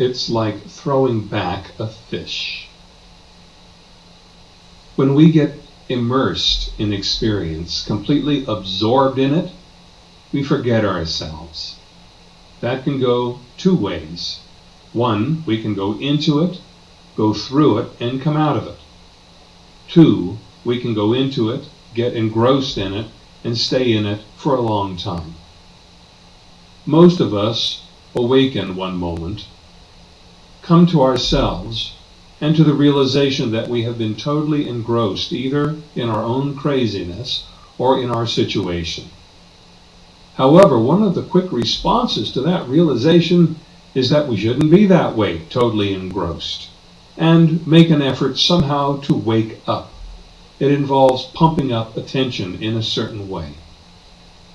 It's like throwing back a fish. When we get immersed in experience, completely absorbed in it, we forget ourselves. That can go two ways. One, we can go into it, go through it, and come out of it. Two, we can go into it, get engrossed in it, and stay in it for a long time. Most of us awaken one moment, come to ourselves, and to the realization that we have been totally engrossed either in our own craziness or in our situation. However, one of the quick responses to that realization is that we shouldn't be that way, totally engrossed, and make an effort somehow to wake up. It involves pumping up attention in a certain way.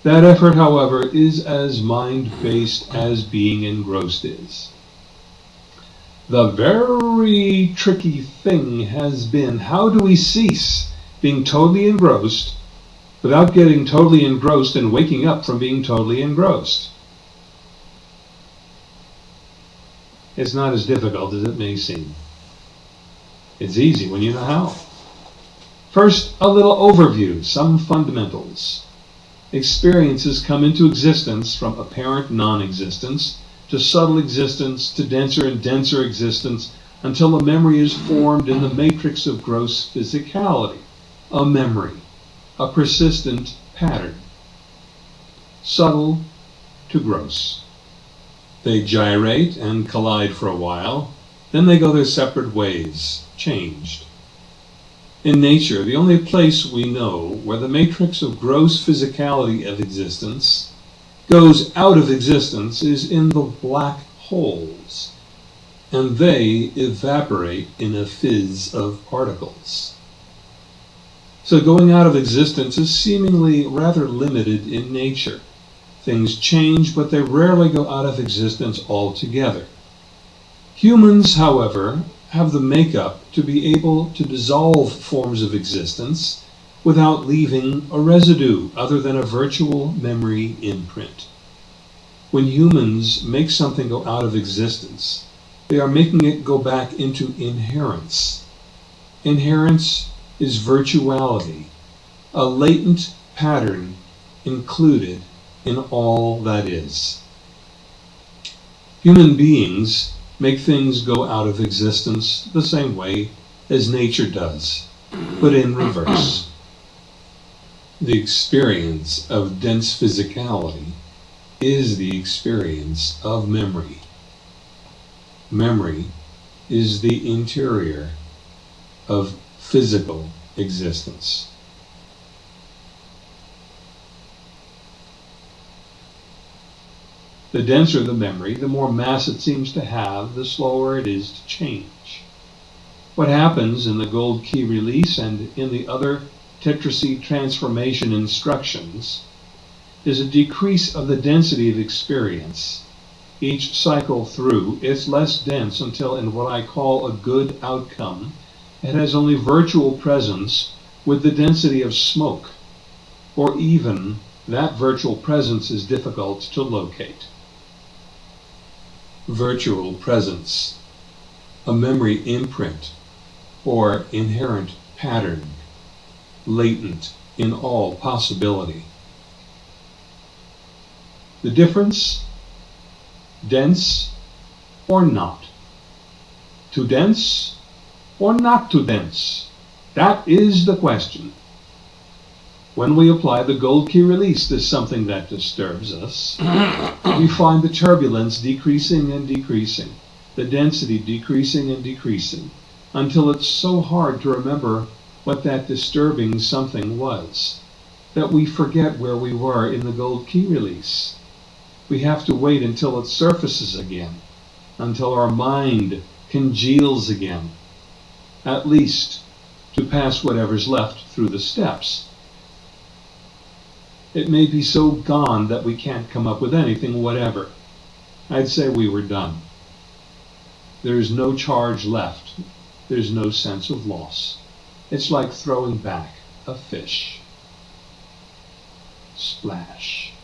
That effort, however, is as mind-based as being engrossed is. The very tricky thing has been how do we cease being totally engrossed without getting totally engrossed and waking up from being totally engrossed? It's not as difficult as it may seem. It's easy when you know how. First, a little overview, some fundamentals. Experiences come into existence from apparent non-existence to subtle existence, to denser and denser existence, until a memory is formed in the matrix of gross physicality. A memory, a persistent pattern. Subtle to gross. They gyrate and collide for a while, then they go their separate ways, changed. In nature, the only place we know where the matrix of gross physicality of existence goes out of existence is in the black holes, and they evaporate in a fizz of particles. So going out of existence is seemingly rather limited in nature. Things change, but they rarely go out of existence altogether. Humans, however, have the makeup to be able to dissolve forms of existence without leaving a residue other than a virtual memory imprint. When humans make something go out of existence, they are making it go back into inherence. Inherence is virtuality, a latent pattern included in all that is. Human beings make things go out of existence the same way as nature does, but in reverse the experience of dense physicality is the experience of memory. Memory is the interior of physical existence. The denser the memory, the more mass it seems to have, the slower it is to change. What happens in the gold key release and in the other tetraseed transformation instructions is a decrease of the density of experience. Each cycle through, is less dense until in what I call a good outcome, it has only virtual presence with the density of smoke, or even that virtual presence is difficult to locate. Virtual presence, a memory imprint, or inherent pattern latent in all possibility. The difference, dense or not. Too dense or not too dense? That is the question. When we apply the gold key release to something that disturbs us, we find the turbulence decreasing and decreasing, the density decreasing and decreasing, until it's so hard to remember what that disturbing something was, that we forget where we were in the gold key release. We have to wait until it surfaces again, until our mind congeals again, at least to pass whatever's left through the steps. It may be so gone that we can't come up with anything whatever. I'd say we were done. There's no charge left. There's no sense of loss. It's like throwing back a fish. Splash.